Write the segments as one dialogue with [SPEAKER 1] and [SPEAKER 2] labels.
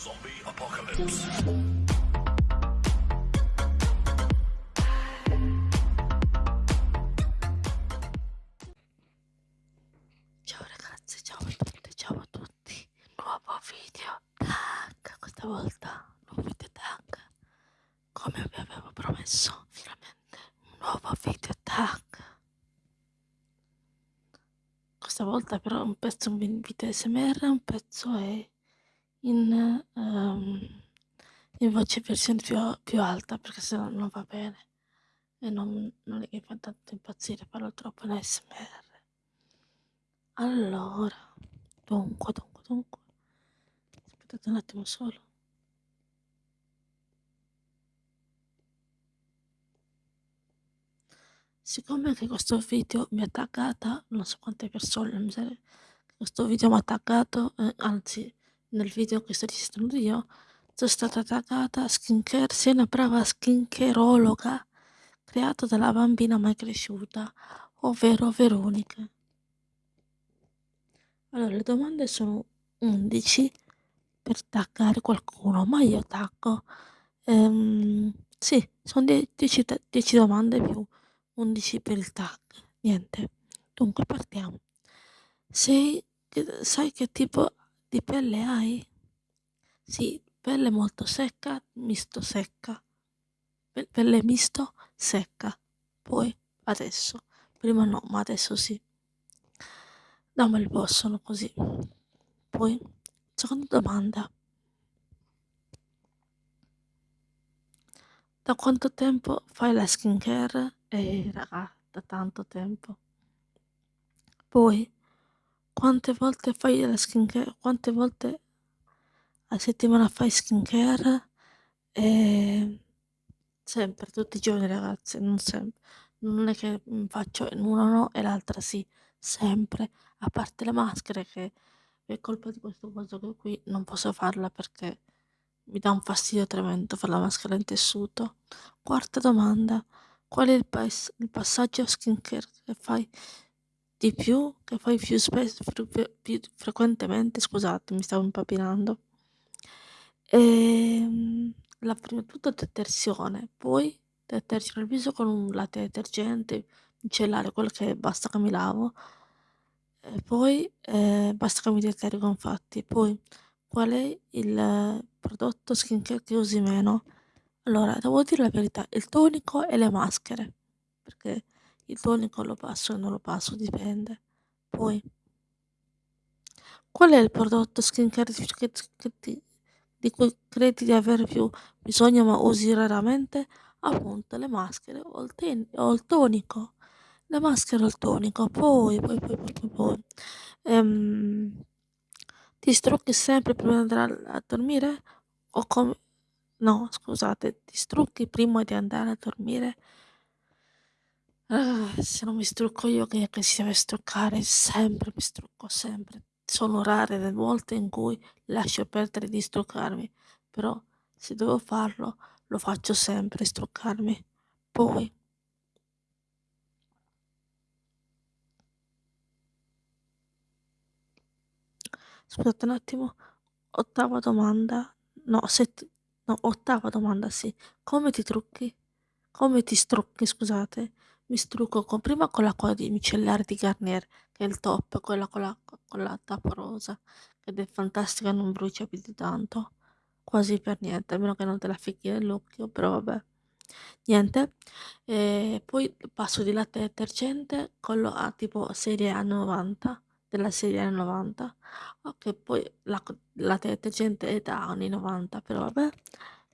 [SPEAKER 1] Zombie apocalypse.
[SPEAKER 2] Ciao ragazzi, ciao a tutte, ciao a tutti. Nuovo video tag, questa volta nuovo video tag. Come vi avevo promesso, finalmente un nuovo video tag. Questa volta però un pezzo è un video SMR, un pezzo è in, ehm, in voce versione più, più alta perché sennò non va bene e non, non è che fa tanto impazzire, parlo troppo in SMR. Allora, dunque, dunque, dunque. Aspettate un attimo solo. Siccome che questo video mi ha taggata, non so quante persone, mi sa che questo video mi ha taggato, eh, anzi, nel video che sto registrando io, sono stata taggata skincare, sei una brava skincareologa creato dalla bambina mai cresciuta, ovvero Veronica. Allora, le domande sono 11 per taggare qualcuno, ma io taggo. Ehm, sì, sono 10, 10 domande più 11 per il tag. Niente. Dunque, partiamo. Sei, sai che tipo di pelle hai? Sì, pelle molto secca, misto secca. Pe- Pelle misto secca. Poi, adesso. Prima no, ma adesso sì. Dammelo il possono così. Poi, seconda domanda. Da quanto tempo fai la skincare? Eh, raga, da tanto tempo. Poi, quante volte fai la skincare? Quante volte a settimana fai skincare? Eh, sempre, tutti i giorni, ragazzi, non sempre. Non è che faccio una no e l'altra sì, sempre. A parte le maschere che per colpa di questo coso qui non posso farla perché mi dà un fastidio tremendo fare la maschera in tessuto. Quarta domanda. Qual è il, pas- il passaggio skincare che fai di più, che fai più, spesso, più, più frequentemente? Scusate, mi stavo impapinando. Ehm, la prima tutto detersione, poi detergere il viso con un latte detergente, micellare quello che basta che mi lavo, e poi eh, basta che mi detergo infatti. Poi qual è il prodotto skincare che usi meno? Allora, devo dire la verità, il tonico e le maschere, perché il tonico lo passo e non lo passo, dipende. Poi, qual è il prodotto skincare di cui credi di avere più bisogno ma usi raramente? Appunto, le maschere o il, ten- o il tonico. Le maschere o il tonico. Poi, poi, poi, poi, poi, poi. Ehm, ti strucchi sempre prima di andare a dormire? O come... No, scusate, ti strucchi prima di andare a dormire? Ah, se non mi strucco io, che, che si deve struccare? Sempre mi strucco, sempre. Sono rare le volte in cui lascio perdere di struccarmi, però se devo farlo, lo faccio sempre, struccarmi. Poi, scusate un attimo, ottava domanda, no, set- no, ottava domanda, sì. Come ti trucchi? Come ti strucchi, scusate? Mi strucco con, prima con l'acqua di micellare di Garnier, che è il top, quella con la, con la tappa rosa, ed è fantastica, non brucia più di tanto, quasi per niente, a meno che non te la ficchi nell'occhio, però vabbè. Niente, e poi passo di latte detergente, quello a tipo serie A90, della serie A90, ok, poi la, latte detergente è da anni 90, però vabbè.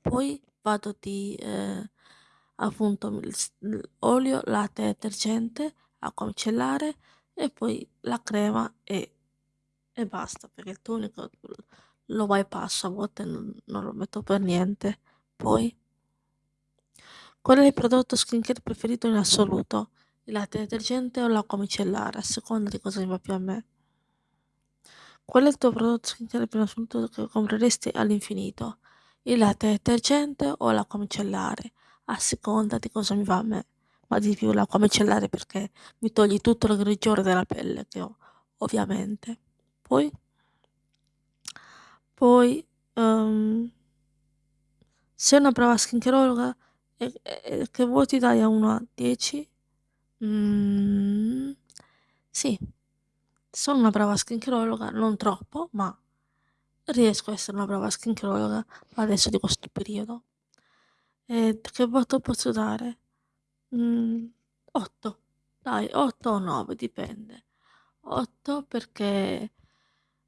[SPEAKER 2] Poi vado di... Eh, appunto olio, latte detergente, acqua micellare e poi la crema e, e basta perché il tonico lo bypasso a volte non, non lo metto per niente. Poi, qual è il prodotto skincare preferito in assoluto? Il latte detergente o l'acqua micellare, a seconda di cosa mi va più a me. Qual è il tuo prodotto skincare in assoluto che compreresti all'infinito? Il latte detergente o l'acqua micellare? A seconda di cosa mi va a me, ma di più l'acqua micellare perché mi toglie tutto il grigiore della pelle che ho, ovviamente. Poi, poi um, sei una brava skinkerologa e, e, che voti dai a 1 a 10? Mm, sì, sono una brava skinkerologa, non troppo, ma riesco a essere una brava skinkerologa adesso di questo periodo. E che voto posso dare? Mm, 8. Dai, 8 o 9, dipende. 8 perché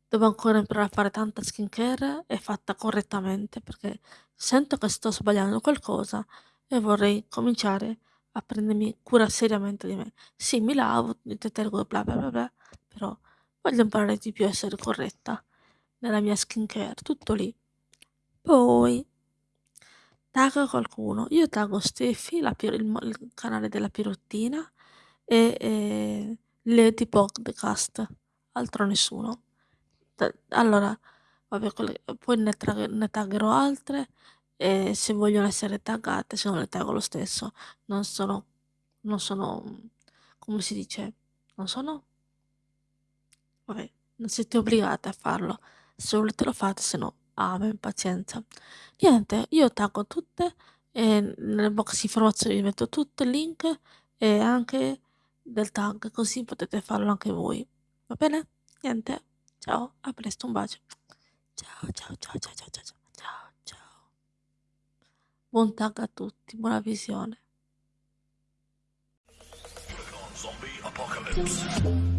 [SPEAKER 2] devo ancora imparare a fare tanta skincare e fatta correttamente perché sento che sto sbagliando qualcosa e vorrei cominciare a prendermi cura seriamente di me. Sì, mi lavo, mi detergo, bla bla bla bla, però voglio imparare di più a essere corretta nella mia skincare, tutto lì. Poi tagga qualcuno. Io taggo Steffi, la, il, il, canale della Pirottina e, e Lady Podcast, altro nessuno. Allora, vabbè, poi ne, ne taggerò altre e se vogliono essere taggate, se non le taggo lo stesso. Non sono, non sono, come si dice, non sono, vabbè, non siete obbligate a farlo. Se volete lo fate, se no, amen, pazienza. Niente, io taggo tutte e nel box informazioni vi metto tutto il link e anche del tag, così potete farlo anche voi. Va bene? Niente. Ciao, a presto, un bacio. Ciao, ciao, ciao, ciao, ciao, ciao, ciao, ciao. Buon tag a tutti, buona visione. Zombie Apocalypse.